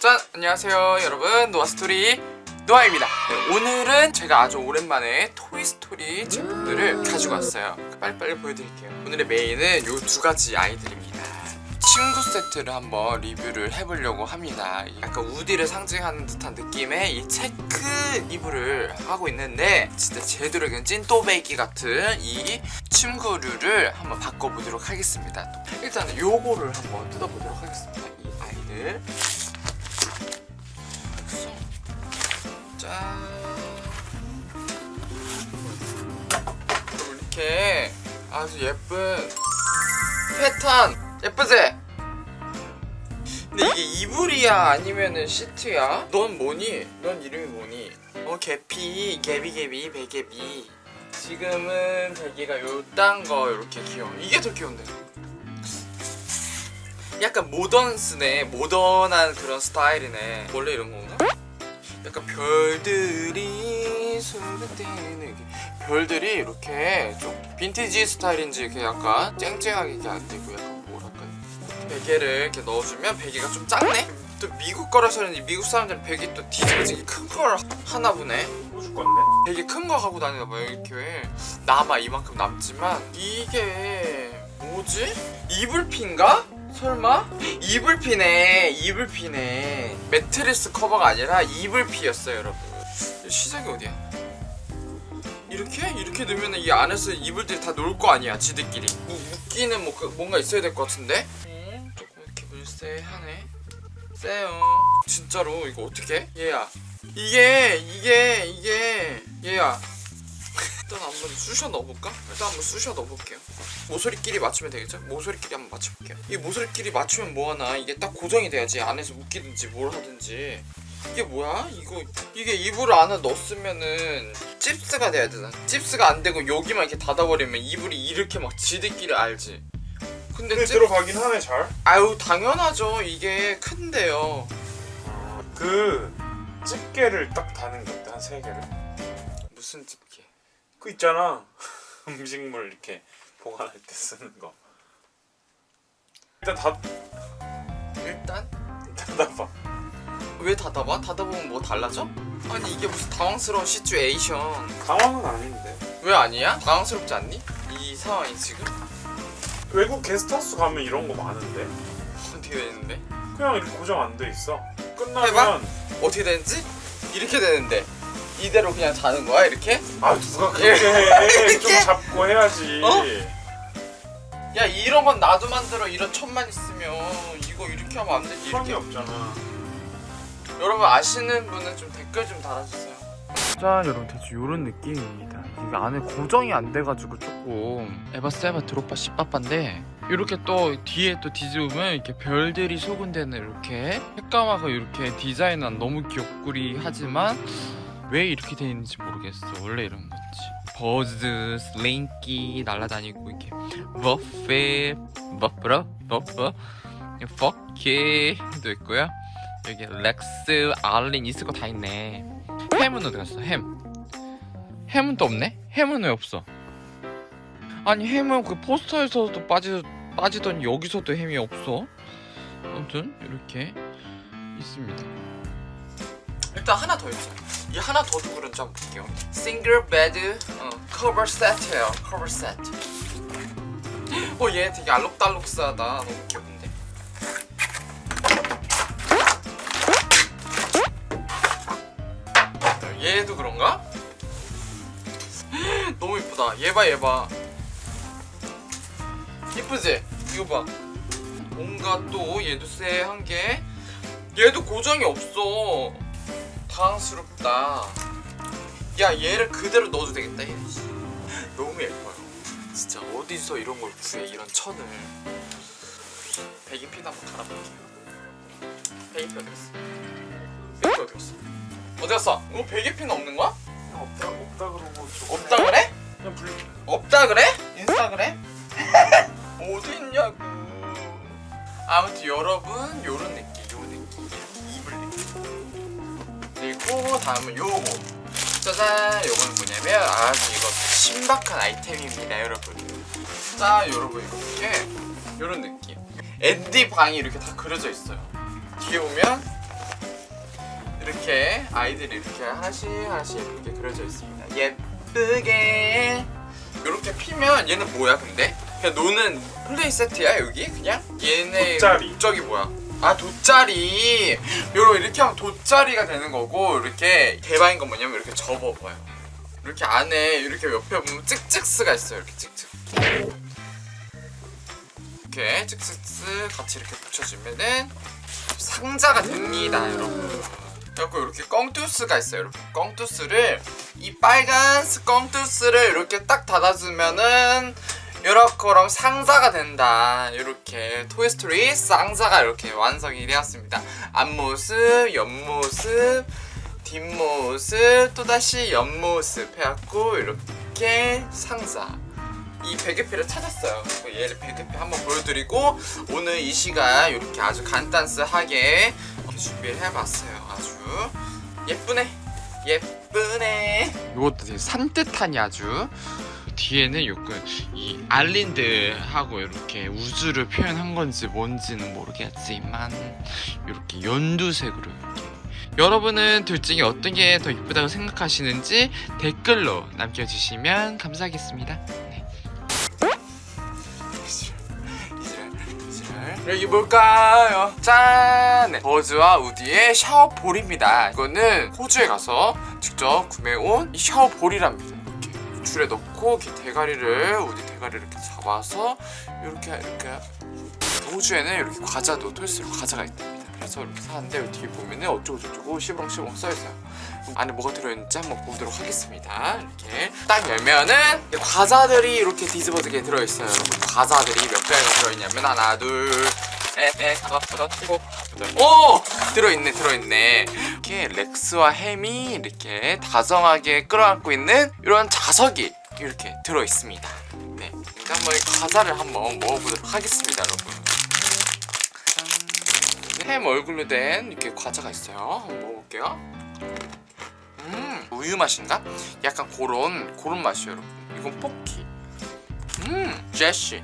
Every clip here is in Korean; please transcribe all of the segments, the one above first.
짠! 안녕하세요 여러분. 노아스토리 노아입니다. 네, 오늘은 제가 아주 오랜만에 토이스토리 제품들을 가지고 왔어요. 빨리빨리 보여드릴게요. 오늘의 메인은 이 두 가지 아이들입니다 친구 세트를 한번 리뷰를 해보려고 합니다. 약간 우디를 상징하는 듯한 느낌의 이 체크 이불을 하고 있는데 진짜 제대로 찐또배기 같은 이 침구류를 한번 바꿔보도록 하겠습니다. 일단은 요거를 한번 뜯어보도록 하겠습니다. 이 아이들. 짠 이렇게 아주 예쁜 패턴 예쁘지? 근데 이게 이불이야 아니면은 시트야? 넌 뭐니? 넌 이름이 뭐니? 어 개피 개비개비 베개비 지금은 베개가 요딴 거 이렇게 귀여워 이게 더 귀여운데 약간 모던스네 모던한 그런 스타일이네 원래 이런 건가? 약간 별들이 소리되는 별들이 이렇게 좀 빈티지 스타일인지 이렇게 약간 쨍쨍하게 이렇게 안 되고 약간 베개를 이렇게 넣어주면 베개가 좀 작네? 또 미국 거라서 그런지 미국 사람들은 베개 또 뒤집어지게 큰걸 하나 보네 줄 건데? 되게 큰거 갖고 다니나 봐요 이렇게 남아 이만큼 남지만 이게 뭐지? 이불핀가? 설마? 이불피네 이불피네 매트리스 커버가 아니라 이불피였어요 여러분 시작이 어디야? 이렇게? 이렇게 넣으면 이 안에서 이불들이 다 놀 거 아니야 지들끼리 뭐 웃기는 뭐 그- 뭔가 있어야 될 것 같은데? 물세하네 세요 진짜로 이거 어떻게? 얘야 이게 이게 이게 얘야 일단 한번 쑤셔 넣어볼까? 일단 한번 쑤셔 넣어볼게요 모서리끼리 맞추면 되겠죠? 모서리끼리 한번 맞춰볼게요 이 모서리끼리 맞추면 뭐하나 이게 딱 고정이 돼야지 안에서 묶이든지 뭘 하든지 이게 뭐야? 이거 이게 이불을 안에 넣었으면은 찝스가 돼야 되나? 찝스가 안 되고 여기만 이렇게 닫아버리면 이불이 이렇게 막 지들끼리 알지 근데 근데 찝... 들어가긴 하네 잘. 아유 당연하죠 이게 큰데요 그 집게를 딱 다는 게 어때? 한세 개를. 무슨 집게 그 있잖아. 음식물 이렇게 보관할 때 쓰는 거. 일단 다 일단 닫아봐. 왜 닫아봐? 닫아보면 뭐 달라져? 아니 이게 무슨 당황스러운 시츄에이션 당황은 아닌데. 왜 아니야? 당황스럽지 않니? 이 상황이 지금? 외국 게스트하우스 가면 이런 거 많은데. 어떻게 되는데? 그냥 이렇게 고정 안 돼 있어. 해봐. 끝나면 어떻게 되는지? 이렇게 되는데 이대로 그냥 자는 거야 이렇게? 아 누가 그렇게 해? 좀? 잡고 해야지. 어? 야 이런 건 나도 만들어 이런 천만 있으면 이거 이렇게 하면 안 되지 이렇게 없잖아. 여러분 아시는 분은 좀 댓글 좀 달아주세요 짠 여러분 대충 이런 느낌입니다. 이게 안에 고정이 안 돼가지고 조금. 에바 세바 드롭바 씨빠빠인데 이렇게 또 뒤에 또 뒤집으면 이렇게 별들이 소근대는 이렇게 색감하고 이렇게 디자인은 너무 귀엽구리 하지만 왜 이렇게 돼 있는지 모르겠어. 원래 이런 거지. 버즈, 슬링키 날아다니고 이렇게 버페, 버프러, 버프, 포키도 있고요. 여기 렉스, 알린 있을 거 다 있네 햄은 어디 갔어? 햄. 햄은 또 없네? 햄은 왜 없어? 아니 햄은 그 포스터에서도 빠지, 빠지더니 여기서도 햄이 없어? 아무튼 이렇게 있습니다. 일단 하나 더 있어요 이 하나 더 누구 그런지 한번 볼게요. 싱글 베드 어, 커버 세트예요. 커버 세트 어 얘 되게 알록달록하다. 너무 귀여운데 얘도 그런가? 너무 이쁘다. 얘봐 얘봐. 이쁘지? 이거 봐. 뭔가 또 얘도 쎄한 게 얘도 고정이 없어. 당황스럽다. 야 얘를 그대로 넣어도 되겠다 얘. 너무 예뻐요. 진짜 어디서 이런 걸 구해 이런 천을. 배기핀 한번 갈아볼게요. 배기핀 어디 갔어? 배기핀 어디 갔어? 어디 갔어? 이거 배기핀 없는 거야? 없다 없다 그러고 없다 그래? 그냥 불 없다 그래? 인스타그램? 어디 있냐고 아무튼 여러분 요런 느낌 요 느낌 이불 느낌 그리고 다음은 요거 짜잔 요거는 뭐냐면 아주 이거 신박한 아이템입니다 여러분 자 여러분 이렇게 이런 느낌 앤디 방이 이렇게 다 그려져 있어요 뒤에 보면 이렇게 아이들이 이렇게 하나씩 하나씩 이렇게 그려져 있습니다 예쁘게 이렇게 피면 얘는 뭐야 근데? 그냥 노는 플레이 세트야 여기 그냥? 얘네 돗자리. 목적이 뭐야? 아 돗자리 요러 이렇게 하면 돗자리가 되는 거고 이렇게 대박인 건 뭐냐면 이렇게 접어봐요 이렇게 안에 이렇게 옆에 보면 찍찍스가 있어요 이렇게 찍찍 이렇게 찍찍스 같이 이렇게 붙여주면은 상자가 됩니다 여러분 그리고 이렇게 껑투스가 있어요. 여러분 껑투스를 이 빨간 껑투스를 이렇게 딱 닫아주면은 이렇게럼 상자가 된다. 이렇게 토이스토리 상자가 이렇게 완성이 되었습니다. 앞모습 옆모습 뒷모습 또다시 옆모습 해갖고 이렇게 상자. 이 베개피를 찾았어요. 얘를 베개피 한번 보여드리고 오늘 이 시간 이렇게 아주 간단스하게 이렇게 준비를 해봤어요 예쁘네. 예쁘네. 이것도 되게 산뜻하니 아주. 뒤에는 요건 이 알린드하고 이렇게 우주를 표현한 건지 뭔지는 모르겠지만 이렇게 연두색으로 이렇게. 여러분은 둘 중에 어떤 게 더 이쁘다고 생각하시는지 댓글로 남겨주시면 감사하겠습니다. 여기 뭘까요? 짠! 네. 버즈와 우디의 샤워볼입니다. 이거는 호주에 가서 직접 구매해온 이 샤워볼이랍니다. 이렇게 줄에 넣고 이렇게 대가리를 우디 대가리를 이렇게 잡아서 이렇게 이렇게 호주에는 이렇게 과자도 토이스로 과자가 있답니다. 그래서 사는데 뒤에 보면은 어쩌고 저쩌고 시봉시봉 써있어요. 안에 뭐가 들어있는지 한번 보도록 하겠습니다. 이렇게 딱 열면은 과자들이 이렇게 뒤집어지게 들어있어요. 과자들이 몇 개가 들어있냐면 하나, 둘, 넷, 넷, 다섯, 여섯, 일곱. 오! 들어있네, 들어있네. 이렇게 렉스와 햄이 이렇게 다정하게 끌어안고 있는 이런 자석이 이렇게 들어있습니다. 네, 이제 한번 이 과자를 한번 먹어보도록 하겠습니다, 여러분. 짠. 햄 얼굴로 된 이렇게 과자가 있어요. 한번 먹어볼게요. 음, 우유 맛인가? 약간 그런 그런 맛이에요, 여러분. 이건 포키. 음, 제시.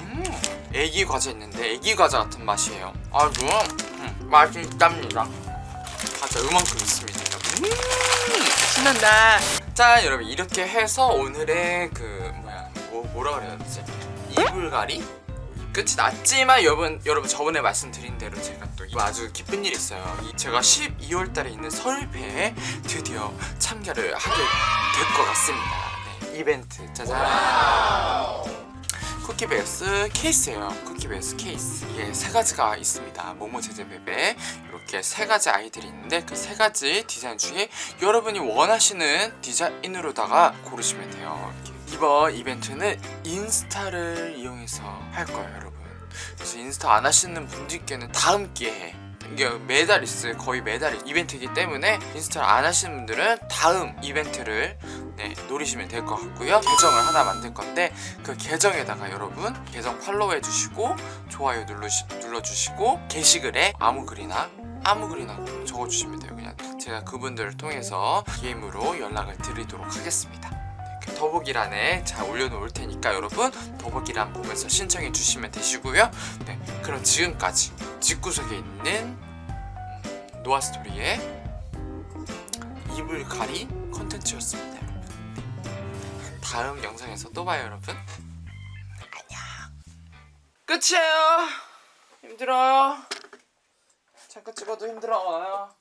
음, 애기 과자 있는데 애기 과자 같은 맛이에요. 아주 음, 맛이 있답니다. 과자 요만큼 있습니다, 여러분. 음, 신난다. 자, 여러분 이렇게 해서 오늘의 그 뭐야, 뭐 뭐라 그래야 되지? 이불가리? 끝이 났지만 여러분 여러분 저번에 말씀드린 대로 제가 또 아주 기쁜 일이 있어요. 이 제가 12월 달에 있는 설패에 드디어 참가를 하게 될 것 같습니다. 네, 이벤트 짜잔. 쿠키베이스 케이스예요. 쿠키베이스 케이스. 이게 세 가지가 있습니다. 모모 제제베베 이렇게 세 가지 아이들이 있는데 그 세 가지 디자인 중에 여러분이 원하시는 디자인으로다가 고르시면 돼요. 이번 이벤트는 인스타를 이용해서 할 거예요. 그래서 인스타 안 하시는 분들께는 다음 기회에 이게 매달 있어요. 거의 매달 이벤트이기 때문에 인스타를 안 하시는 분들은 다음 이벤트를 네, 노리시면 될 것 같고요. 계정을 하나 만들 건데 그 계정에다가 여러분 계정 팔로우 해주시고 좋아요 눌러시, 눌러주시고 게시글에 아무 글이나 아무 글이나 적어주시면 돼요. 그냥 제가 그분들을 통해서 DM으로 연락을 드리도록 하겠습니다. 더보기란에 잘 올려놓을 테니까 여러분 더보기란 보면서 신청해 주시면 되시고요. 네, 그럼 지금까지 집구석에 있는 음, 노아스토리의 이불 가리 컨텐츠였습니다. 여러분 네. 다음 영상에서 또 봐요 여러분. 안녕. 끝이에요. 힘들어요. 잠깐 찍어도 힘들어요